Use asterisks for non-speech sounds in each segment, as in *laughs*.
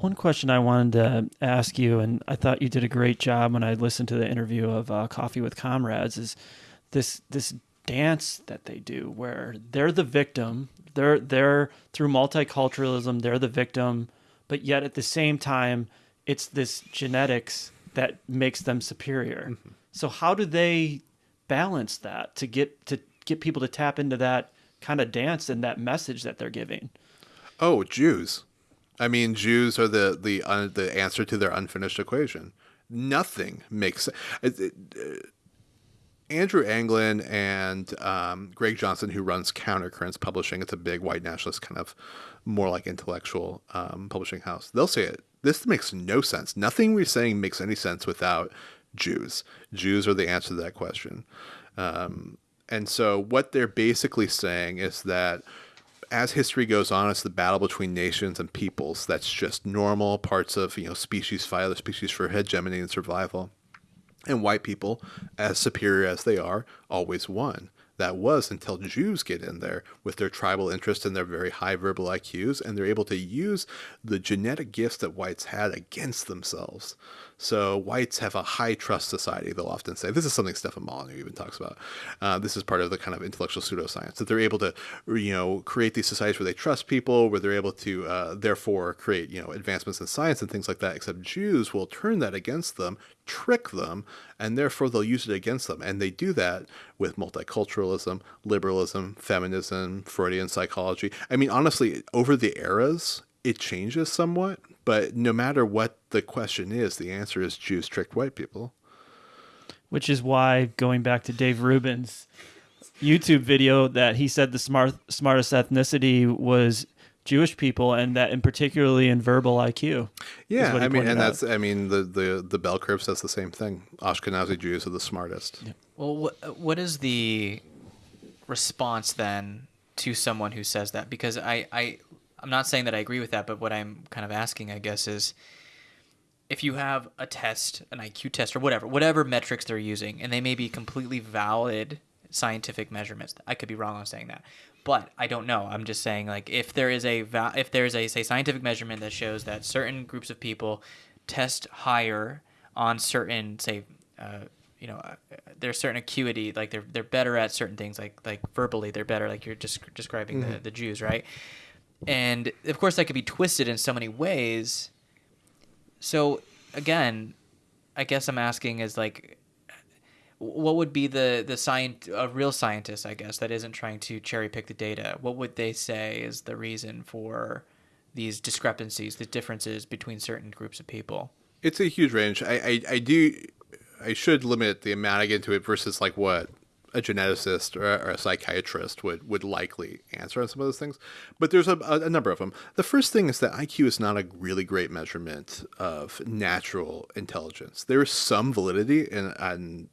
One question I wanted to ask you, and I thought you did a great job when I listened to the interview of uh, Coffee with Comrades, is this this dance that they do where they're the victim. They're they're through multiculturalism, they're the victim, but yet at the same time, it's this genetics that makes them superior. Mm-hmm. So how do they balance that to get to get people to tap into that kind of dance and that message that they're giving? Oh, Jews. I mean, Jews are the the the answer to their unfinished equation. Nothing makes uh, Andrew Anglin and um, Greg Johnson, who runs Countercurrents Publishing, it's a big white nationalist kind of more like intellectual um, publishing house. They'll say it. This makes no sense. Nothing we're saying makes any sense without Jews. Jews are the answer to that question. Um, and so what they're basically saying is that as history goes on, it's the battle between nations and peoples. That's just normal parts of you know species fight other species for hegemony and survival. And white people, as superior as they are, always won. That was until Jews get in there with their tribal interest and their very high verbal IQs, and they're able to use the genetic gifts that whites had against themselves. So whites have a high trust society. They'll often say this is something Stefan Molyneux even talks about. Uh, this is part of the kind of intellectual pseudoscience that they're able to, you know, create these societies where they trust people, where they're able to uh, therefore create, you know, advancements in science and things like that. Except Jews will turn that against them, trick them, and therefore they'll use it against them. And they do that with multiculturalism, liberalism, feminism, Freudian psychology. I mean, honestly, over the eras, it changes somewhat, but no matter what the question is, the answer is Jews tricked white people. Which is why, going back to Dave Rubin's YouTube video, that he said the smart smartest ethnicity was Jewish people, and that in particularly in verbal IQ. Yeah, I mean, and out. that's I mean the the the bell curve says the same thing. Ashkenazi Jews are the smartest. Yeah. Well, what what is the response then to someone who says that? Because I I I'm not saying that I agree with that, but what I'm kind of asking, I guess, is if you have a test, an IQ test, or whatever, whatever metrics they're using, and they may be completely valid scientific measurements. I could be wrong on saying that, but I don't know. I'm just saying, like, if there is a if there is a say scientific measurement that shows that certain groups of people test higher on certain say. Uh, you know, uh, there's certain acuity, like they're they're better at certain things, like like verbally, they're better, like you're just describing mm-hmm. the, the Jews, right? And of course that could be twisted in so many ways. So again i guess i'm asking is like what would be the the science a real scientist i guess that isn't trying to cherry pick the data what would they say is the reason for these discrepancies the differences between certain groups of people? It's a huge range. I i, I do i should limit the amount i get into it versus like what a geneticist or, or, a psychiatrist would, would likely answer on some of those things. But there's a, a, number of them. The first thing is that IQ is not a really great measurement of natural intelligence. There is some validity in, in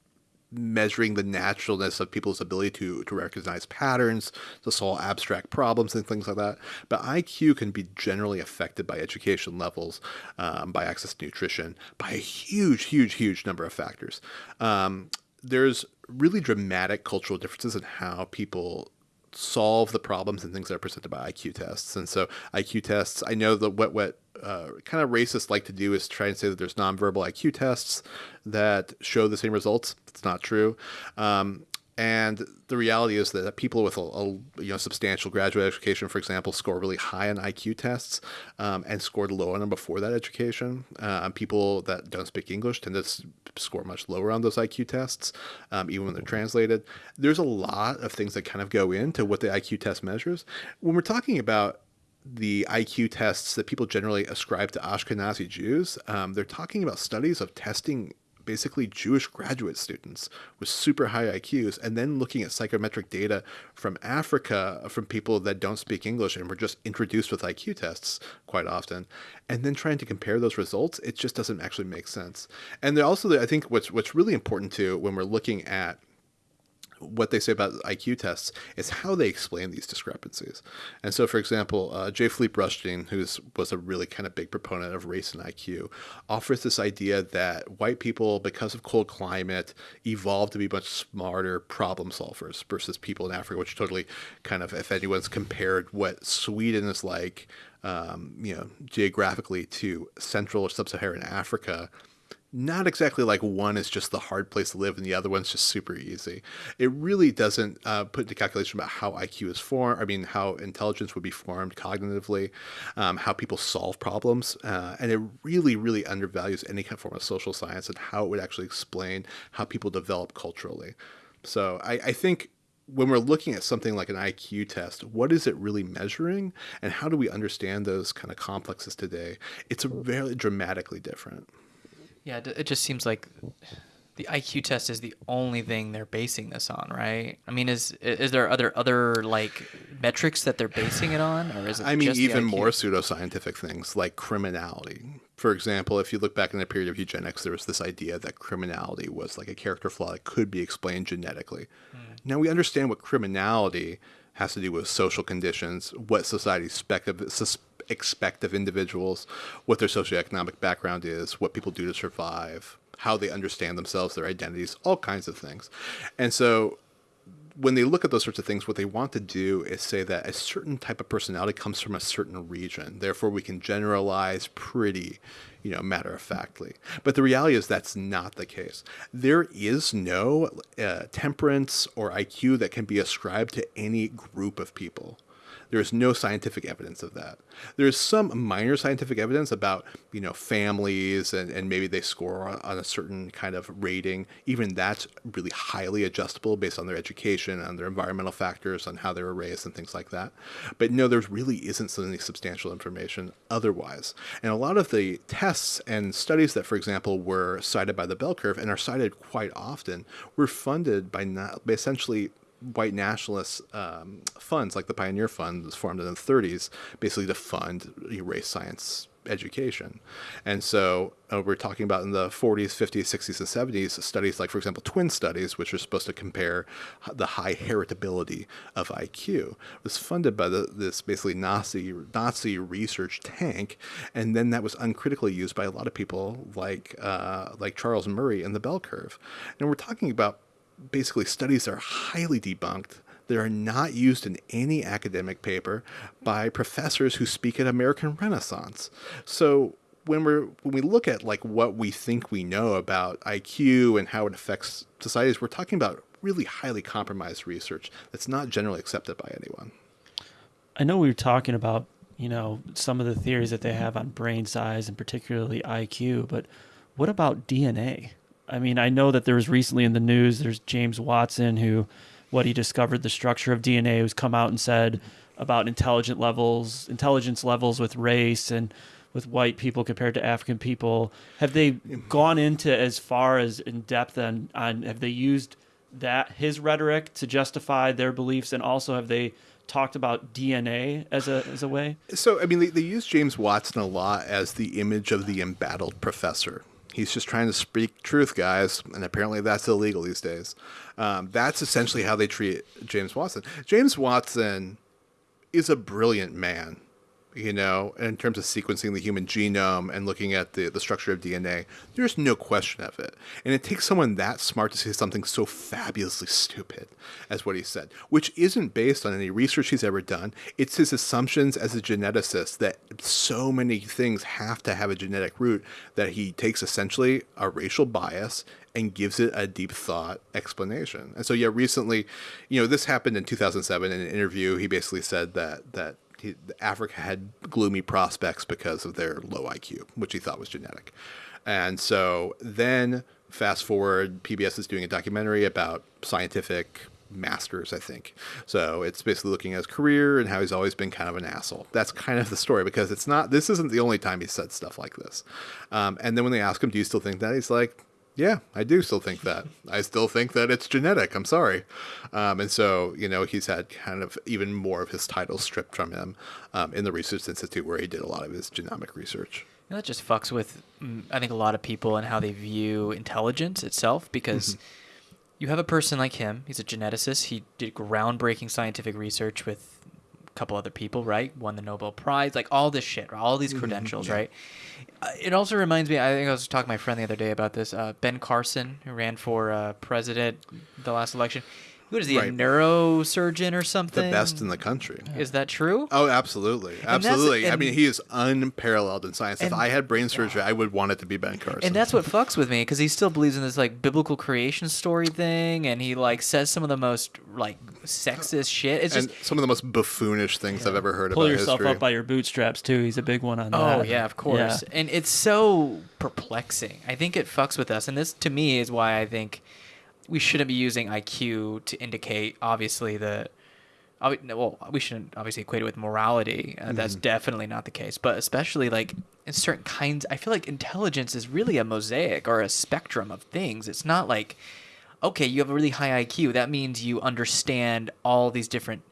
measuring the naturalness of people's ability to, to recognize patterns, to solve abstract problems and things like that. But IQ can be generally affected by education levels, um, by access to nutrition, by a huge, huge, huge number of factors. Um, there's really dramatic cultural differences in how people solve the problems and things that are presented by IQ tests. And so IQ tests, I know that what what uh, kind of racists like to do is try and say that there's nonverbal IQ tests that show the same results. It's not true. Um, and the reality is that people with a, a, you know substantial graduate education, for example, score really high on IQ tests um, and scored low on them before that education. Uh, people that don't speak English tend to score much lower on those IQ tests, um, even when they're translated. There's a lot of things that kind of go into what the IQ test measures. When we're talking about the IQ tests that people generally ascribe to Ashkenazi Jews, um, they're talking about studies of testing basically Jewish graduate students with super high IQs, and then looking at psychometric data from Africa from people that don't speak English and were just introduced with IQ tests quite often, and then trying to compare those results, it just doesn't actually make sense. And also, I think what's what's really important too when we're looking at what they say about IQ tests is how they explain these discrepancies. And so, for example, uh, J. Philippe Rushton, who was a really kind of big proponent of race and IQ, offers this idea that white people, because of cold climate, evolved to be much smarter problem solvers versus people in Africa, which totally kind of, if anyone's compared what Sweden is like, um, you know, geographically to Central or Sub-Saharan Africa, not exactly like one is just the hard place to live and the other one's just super easy. It really doesn't uh, put into calculation about how IQ is formed. I mean, how intelligence would be formed cognitively, um, how people solve problems, uh, and it really, really undervalues any kind of form of social science and how it would actually explain how people develop culturally. So I, I think when we're looking at something like an IQ test, what is it really measuring, and how do we understand those kind of complexes today? It's very dramatically different. Yeah, it just seems like the IQ test is the only thing they're basing this on, right? I mean, is is there other other like metrics that they're basing it on, or is it? I mean, even more pseudoscientific things like criminality. For example, if you look back in the period of eugenics, there was this idea that criminality was like a character flaw that could be explained genetically. Mm. Now we understand what criminality has to do with social conditions, what society of, expect of individuals, what their socioeconomic background is, what people do to survive, how they understand themselves, their identities, all kinds of things. And so when they look at those sorts of things, what they want to do is say that a certain type of personality comes from a certain region. Therefore, we can generalize pretty, you know, matter of factly. But the reality is that's not the case. There is no uh, temperance or IQ that can be ascribed to any group of people. There is no scientific evidence of that. There is some minor scientific evidence about, you know, families and, and maybe they score on, on a certain kind of rating. Even that's really highly adjustable based on their education, on their environmental factors, on how they were raised and things like that. But no, there really isn't any substantial information otherwise. And a lot of the tests and studies that, for example, were cited by the bell curve and are cited quite often were funded by, not, by essentially white nationalist um, funds, like the Pioneer Fund, was formed in the 30s, basically to fund race science education. And so uh, we're talking about in the 40s, 50s, 60s, and 70s, studies like, for example, twin studies, which are supposed to compare the high heritability of IQ, was funded by the, this basically Nazi, Nazi research tank. And then that was uncritically used by a lot of people like, uh, like Charles Murray and the bell curve. And we're talking about basically studies are highly debunked that are not used in any academic paper by professors who speak at American Renaissance. So when we're when we look at like what we think we know about IQ and how it affects societies, we're talking about really highly compromised research that's not generally accepted by anyone. I know we were talking about, you know, some of the theories that they have on brain size and particularly IQ, but what about DNA? I mean, I know that there was recently in the news, there's James Watson who, what he discovered the structure of DNA, who's come out and said about intelligent levels, intelligence levels with race and with white people compared to African people. Have they gone into as far as in depth on, on have they used that his rhetoric to justify their beliefs, and also have they talked about DNA as a as a way? So I mean, they, they use James Watson a lot as the image of the embattled professor. He's just trying to speak truth, guys, and apparently that's illegal these days. Um, that's essentially how they treat James Watson. James Watson is a brilliant man you know, in terms of sequencing the human genome and looking at the, the structure of DNA, there's no question of it. And it takes someone that smart to say something so fabulously stupid as what he said, which isn't based on any research he's ever done. It's his assumptions as a geneticist that so many things have to have a genetic root that he takes essentially a racial bias and gives it a deep thought explanation. And so, yeah, recently, you know, this happened in 2007 in an interview. He basically said that that he, Africa had gloomy prospects because of their low IQ, which he thought was genetic. And so then, fast forward, PBS is doing a documentary about scientific masters, I think. So it's basically looking at his career and how he's always been kind of an asshole. That's kind of the story because it's not, this isn't the only time he said stuff like this. Um, and then when they ask him, Do you still think that? He's like, yeah, I do still think that. I still think that it's genetic. I'm sorry. Um, and so, you know, he's had kind of even more of his title stripped from him um, in the Research Institute where he did a lot of his genomic research. You know, that just fucks with, mm, I think, a lot of people and how they view intelligence itself because. Mm-hmm you have a person like him. He's a geneticist. He did groundbreaking scientific research with couple other people, right? Won the Nobel Prize, like all this shit, all these credentials, right? Uh, it also reminds me. I think I was talking to my friend the other day about this. Uh, ben Carson, who ran for uh, president the last election. What is he, a neurosurgeon or something? The best in the country. Is that true? Oh, absolutely, absolutely. I and- mean, he is unparalleled in science. if I had brain surgery, I would want it to be Ben Carson. And that's what fucks with me because he still believes in this like biblical creation story thing, and he like says some of the most like sexist shit. It's and just some of the most buffoonish things I've ever heard Pull about yourself history. up by your bootstraps too. He's a big one on oh, that. oh yeah, of course, and it's so perplexing. I think it fucks with us, and this to me is why I think we shouldn't be using IQ to indicate obviously the. Well, we shouldn't obviously equate it with morality. Uh, That's definitely not the case. But especially like in certain kinds, I feel like intelligence is really a mosaic or a spectrum of things. It's not like, okay, you have a really high IQ. That means you understand all these different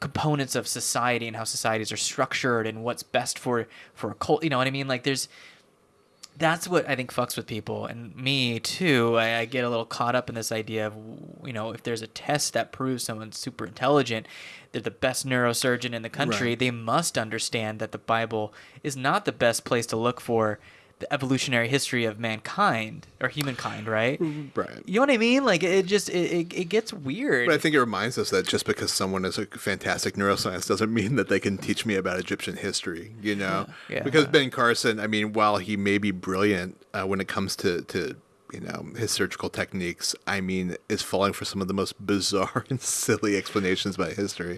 components of society and how societies are structured and what's best for for a cult. You know what I mean? Like there's that's what I think fucks with people and me too. I, I get a little caught up in this idea of you know if there's a test that proves someone's super intelligent, they're the best neurosurgeon in the country. Right. They must understand that the Bible is not the best place to look for the evolutionary history of mankind or humankind, right? right. You know what I mean? Like it just it, it, it gets weird. But I think it reminds us that just because someone is a fantastic neuroscience doesn't mean that they can teach me about Egyptian history, you know? Yeah. Because Ben Carson, I mean, while he may be brilliant uh, when it comes to, to, you know, his surgical techniques, I mean, is falling for some of the most bizarre *laughs* and silly explanations about history.